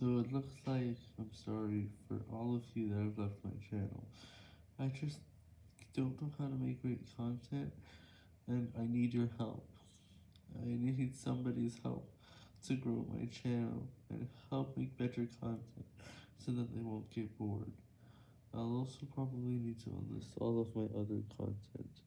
So it looks like I'm sorry for all of you that have left my channel. I just don't know how to make great content, and I need your help. I need somebody's help to grow my channel and help make better content so that they won't get bored. I'll also probably need to unlist all of my other content.